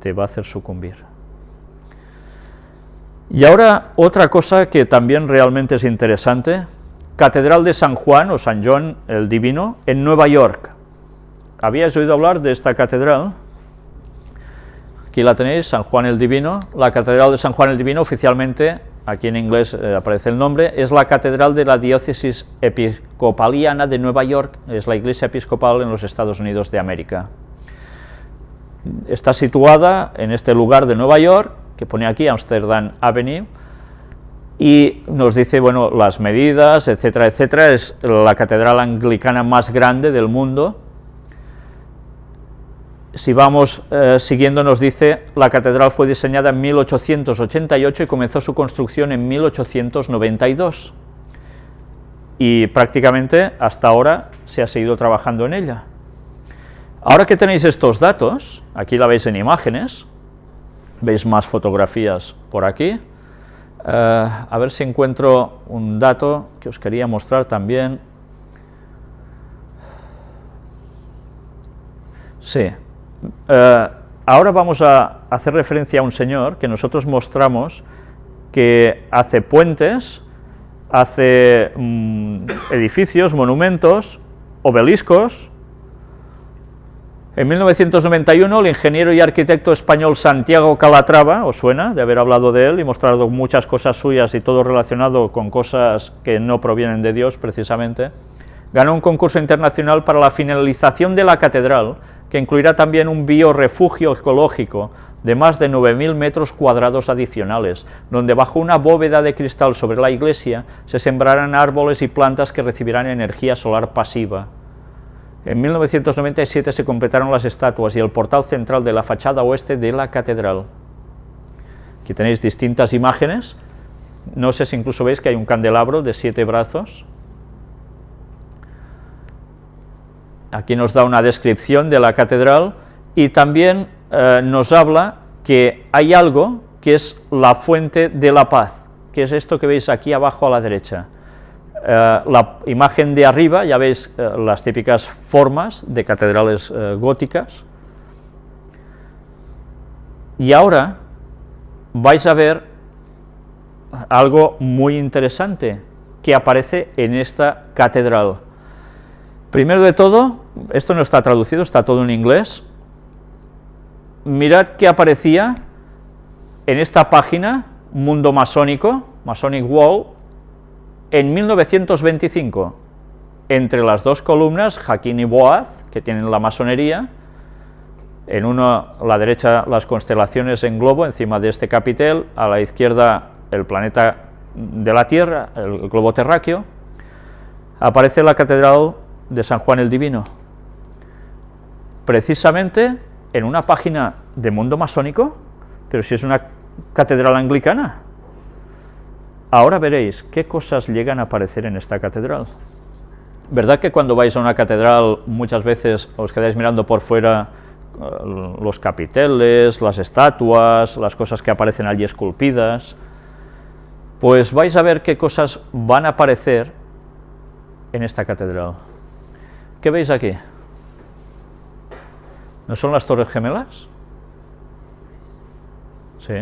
te va a hacer sucumbir. Y ahora otra cosa que también realmente es interesante, Catedral de San Juan o San John el Divino en Nueva York. ¿Habíais oído hablar de esta catedral? Aquí la tenéis, San Juan el Divino. La Catedral de San Juan el Divino oficialmente, aquí en inglés eh, aparece el nombre, es la catedral de la diócesis episcopaliana de Nueva York, es la iglesia episcopal en los Estados Unidos de América. Está situada en este lugar de Nueva York, que pone aquí Amsterdam Avenue, y nos dice, bueno, las medidas, etcétera, etcétera, es la catedral anglicana más grande del mundo, si vamos eh, siguiendo nos dice, la catedral fue diseñada en 1888 y comenzó su construcción en 1892, y prácticamente hasta ahora se ha seguido trabajando en ella. Ahora que tenéis estos datos, aquí la veis en imágenes, veis más fotografías por aquí, eh, a ver si encuentro un dato que os quería mostrar también. Sí, eh, ahora vamos a hacer referencia a un señor que nosotros mostramos que hace puentes, hace mm, edificios, monumentos, obeliscos. En 1991 el ingeniero y arquitecto español Santiago Calatrava, os suena de haber hablado de él y mostrado muchas cosas suyas y todo relacionado con cosas que no provienen de Dios precisamente, ganó un concurso internacional para la finalización de la catedral, que incluirá también un biorefugio ecológico de más de 9.000 metros cuadrados adicionales, donde bajo una bóveda de cristal sobre la iglesia se sembrarán árboles y plantas que recibirán energía solar pasiva. En 1997 se completaron las estatuas y el portal central de la fachada oeste de la catedral. Aquí tenéis distintas imágenes, no sé si incluso veis que hay un candelabro de siete brazos, Aquí nos da una descripción de la catedral y también eh, nos habla que hay algo que es la fuente de la paz, que es esto que veis aquí abajo a la derecha. Eh, la imagen de arriba, ya veis eh, las típicas formas de catedrales góticas, y ahora vais a ver algo muy interesante que aparece en esta catedral. Primero de todo, esto no está traducido, está todo en inglés, mirad qué aparecía en esta página, Mundo Masónico, Masonic Wall, en 1925, entre las dos columnas, Jaquín y Boaz, que tienen la masonería, en uno a la derecha las constelaciones en globo encima de este capitel, a la izquierda el planeta de la Tierra, el globo terráqueo, aparece la catedral de San Juan el Divino? Precisamente en una página de mundo masónico, pero si es una catedral anglicana. Ahora veréis qué cosas llegan a aparecer en esta catedral. ¿Verdad que cuando vais a una catedral muchas veces os quedáis mirando por fuera eh, los capiteles, las estatuas, las cosas que aparecen allí esculpidas? Pues vais a ver qué cosas van a aparecer en esta catedral. ¿Qué veis aquí? ¿No son las torres gemelas? Sí.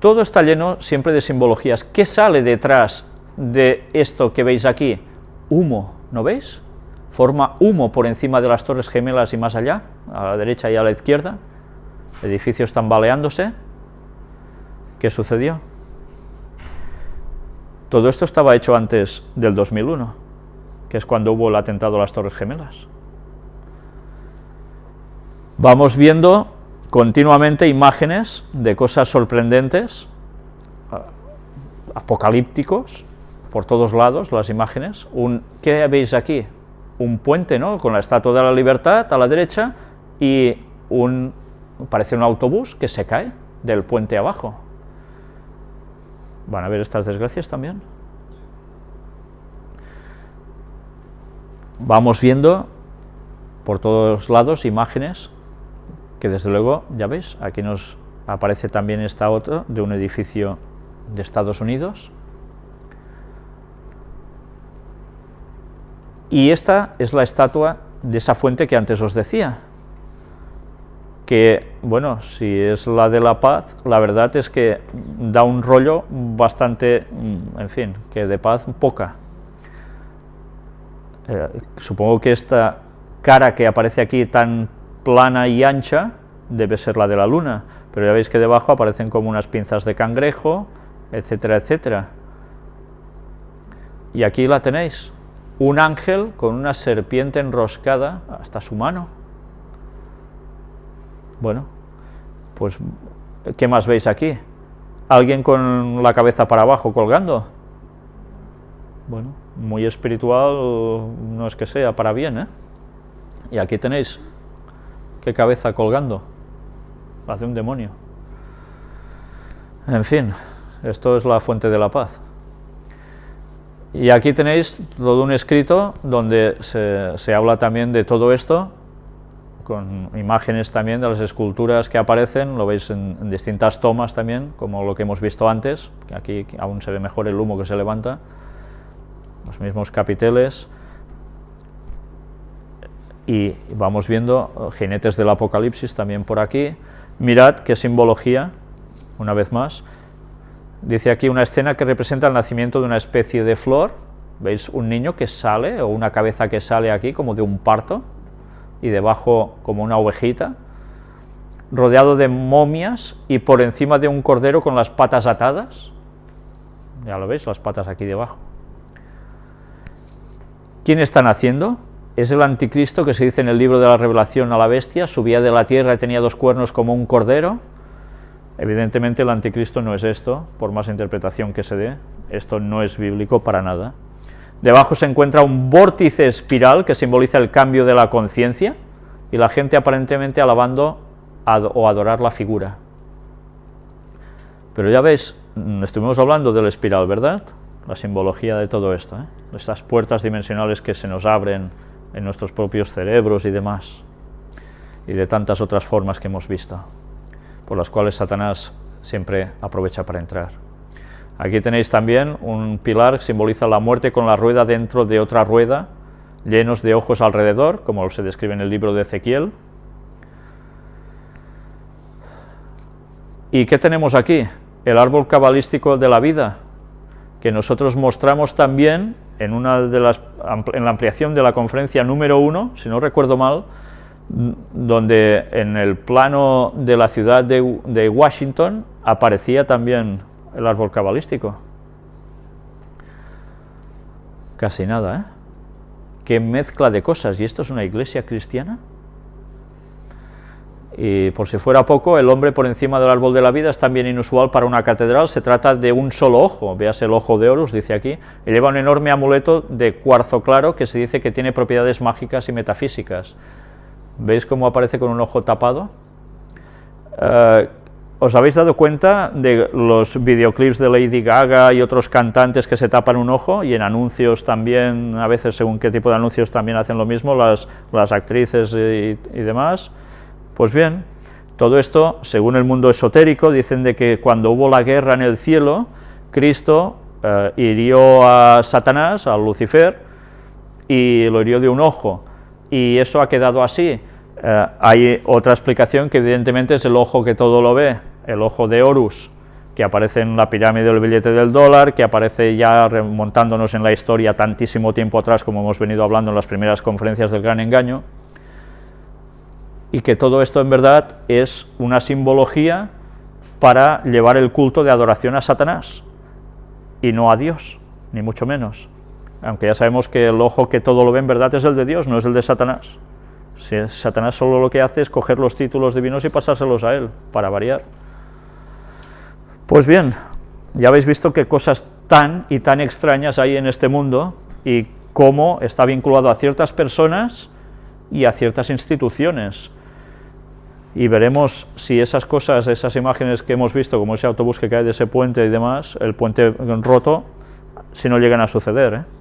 Todo está lleno siempre de simbologías. ¿Qué sale detrás de esto que veis aquí? Humo, ¿no veis? Forma humo por encima de las torres gemelas y más allá, a la derecha y a la izquierda. Edificios tambaleándose. ¿Qué sucedió? Todo esto estaba hecho antes del 2001 que es cuando hubo el atentado a las Torres Gemelas. Vamos viendo continuamente imágenes de cosas sorprendentes, apocalípticos, por todos lados las imágenes. Un, ¿Qué veis aquí? Un puente, ¿no?, con la Estatua de la Libertad a la derecha y un, parece un autobús que se cae del puente abajo. ¿Van a ver estas desgracias también? vamos viendo por todos lados imágenes que desde luego, ya veis, aquí nos aparece también esta otra de un edificio de Estados Unidos. Y esta es la estatua de esa fuente que antes os decía. que, bueno, si es la de la paz, la verdad es que da un rollo bastante, en fin, que de paz poca. Eh, supongo que esta cara que aparece aquí tan plana y ancha debe ser la de la luna, pero ya veis que debajo aparecen como unas pinzas de cangrejo, etcétera, etcétera. Y aquí la tenéis, un ángel con una serpiente enroscada hasta su mano. Bueno, pues, ¿qué más veis aquí? ¿Alguien con la cabeza para abajo colgando? Bueno, muy espiritual no es que sea, para bien, ¿eh? Y aquí tenéis, qué cabeza colgando, hace un demonio. En fin, esto es la fuente de la paz. Y aquí tenéis todo un escrito donde se, habla también de todo esto, con imágenes también de las esculturas que aparecen, lo veis en, distintas tomas también, como lo que hemos visto antes, que aquí aún se ve mejor el humo que se levanta, los mismos capiteles, y vamos viendo jinetes del apocalipsis también por aquí, mirad qué simbología, una vez más, Dice aquí una escena que representa el nacimiento de una especie de flor, ¿veis? Un niño que sale, o una cabeza que sale aquí como de un parto, y debajo como una ovejita, rodeado de momias y por encima de un cordero con las patas atadas, ya lo veis, las patas aquí debajo. ¿Quién está naciendo? Es el anticristo que se dice en el libro de la revelación a la bestia, subía de la tierra y tenía dos cuernos como un cordero, Evidentemente el anticristo no es esto, por más interpretación que se dé, esto no es bíblico para nada. Debajo se encuentra un vórtice espiral que simboliza el cambio de la conciencia y la gente aparentemente alabando o adorar la figura. Pero ya veis, mm, estuvimos hablando del espiral, ¿verdad? La simbología de todo esto, ¿eh? estas puertas dimensionales que se nos abren en nuestros propios cerebros y demás, y de tantas otras formas que hemos visto por las cuales Satanás siempre aprovecha para entrar. Aquí tenéis también un pilar que simboliza la muerte con la rueda dentro de otra rueda, llenos de ojos alrededor, como se describe en el libro de Ezequiel. ¿Y qué tenemos aquí? El árbol cabalístico de la vida, que nosotros mostramos también en, una de las, en la ampliación de la conferencia número uno, si no recuerdo mal, donde en el plano de la ciudad de, Washington aparecía también el árbol cabalístico. Casi nada, ¿eh? Qué mezcla de cosas, ¿y esto es una iglesia cristiana? Y por si fuera poco, el hombre por encima del árbol de la vida es también inusual para una catedral, se trata de un solo ojo, veas el ojo de Horus, dice aquí, y lleva un enorme amuleto de cuarzo claro que se dice que tiene propiedades mágicas y metafísicas. ¿Veis cómo aparece con un ojo tapado? Eh, ¿Os habéis dado cuenta de los videoclips de Lady Gaga y otros cantantes que se tapan un ojo? Y en anuncios también, a veces según qué tipo de anuncios también hacen lo mismo, las, las actrices y, demás. Pues bien, todo esto, según el mundo esotérico, dicen de que cuando hubo la guerra en el cielo, Cristo eh, hirió a Satanás, a Lucifer, y lo hirió de un ojo, y eso ha quedado así. Eh, hay otra explicación que evidentemente es el ojo que todo lo ve, el ojo de Horus, que aparece en la pirámide del billete del dólar, que aparece ya remontándonos en la historia tantísimo tiempo atrás, como hemos venido hablando en las primeras conferencias del gran engaño, y que todo esto en verdad es una simbología para llevar el culto de adoración a Satanás, y no a Dios, ni mucho menos. Aunque ya sabemos que el ojo que todo lo ve en verdad es el de Dios, no es el de Satanás. Si Satanás solo lo que hace es coger los títulos divinos y pasárselos a él, para variar. Pues bien, ya habéis visto qué cosas tan y tan extrañas hay en este mundo y cómo está vinculado a ciertas personas y a ciertas instituciones. Y veremos si esas cosas, esas imágenes que hemos visto, como ese autobús que cae de ese puente y demás, el puente roto, si no llegan a suceder. ¿eh?